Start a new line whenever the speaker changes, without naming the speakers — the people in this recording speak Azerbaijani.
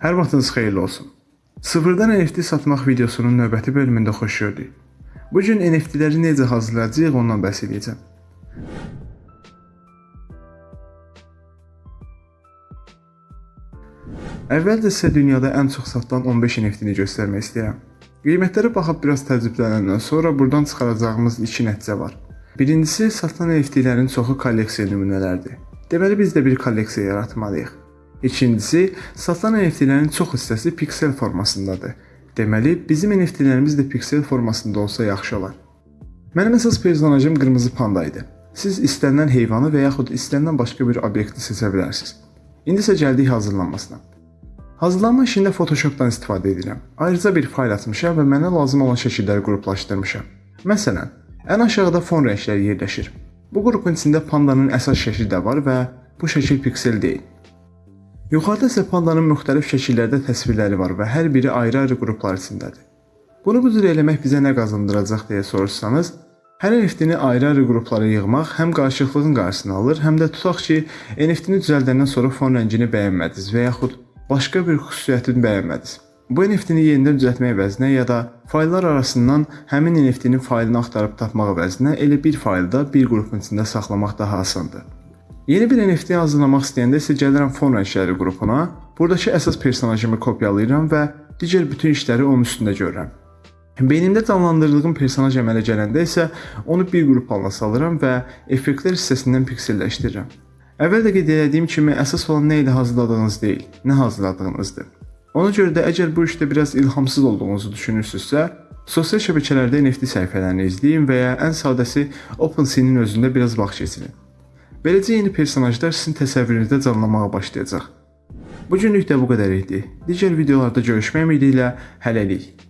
Hər vaxtınız xeyirli olsun. Sıfırdan NFT satmaq videosunun növbəti bölümündə xoş gördük. Bu gün NFT-ləri necə hazırlayacağıq ondan bəhs edəcəm. Əvvəlcə sizə dünyada ən çox satılan 15 NFT-ni göstərmək istəyirəm. Qiymətlərə baxıb biraz təəccüblənəndən sonra buradan çıxaracağımız iki nəticə var. Birincisi, satılan NFT-lərin çoxu kolleksiya nümunələrdir. Deməli biz də bir kolleksiya yaratmalıyıq. İkincisi, satılan NFT-lərin çox hissəsi piksel formasındadır. Deməli, bizim NFT-lərimiz də piksel formasında olsa yaxşı olar. Mənim əsas personajım qırmızı panda idi. Siz istənilən heyvanı və yaxud istənilən başqa bir obyekti seçə bilərsiniz. İndi isə gəldik hazırlanmasına. Hazırlanma işində Photoshop-dan istifadə edirəm. Ayrıca bir fayl açmışam və mənə lazım olan şəkilləri qruplaşdırmışam. Məsələn, ən aşağıda fon rəngləri yerləşir. Bu qrupun içində pandanın əsas şəkli də var və bu şəkil piksel deyil. Yuxarıda isə pandanın müxtəlif şəkillərdə təsvirləri var və hər biri ayrı-ayrı qruplar içindədir. Bunu bu cür eləmək bizə nə qazandıracaq deyə soruşsanız, hər NFT-ni ayrı-ayrı qruplara yığmaq həm qarışıqlığın qarşısını alır, həm də tutaq ki, NFT-ni düzəldəndən sonra fon rəngini bəyənmədiniz və yaxud başqa bir xüsusiyyətini bəyənmədiniz. Bu NFT-ni yenidən düzəltmək əvəzinə ya da fayllar arasından həmin NFT-nin faylını axtarıb tapmaq əvəzinə elə bir faylda bir qrupun içində saxlamaq daha asandır. Yeni bir NFT hazırlamaq istəyəndə isə gəlirəm fon rəngləri qrupuna, buradakı əsas personajımı kopyalayıram və digər bütün işləri onun üstündə görürəm. Beynimdə canlandırdığım personaj əmələ gələndə isə onu bir qrup halına salıram və effektlər hissəsindən pikselləşdirirəm. Əvvəl də qeyd etdiyim kimi əsas olan nə ilə hazırladığınız deyil, nə hazırladığınızdır. Ona görə də əgər bu işdə biraz ilhamsız olduğunuzu düşünürsünüzsə, sosial şəbəkələrdə NFT səhifələrini izləyin və ya ən sadəsi OpenSea-nin özündə biraz vaxt keçirin. Beləcə yeni personajlar sizin təsəvvürünüzdə canlanmağa başlayacaq. Bu günlük də bu qədər idi. Digər videolarda görüşmək ümidi ilə hələlik.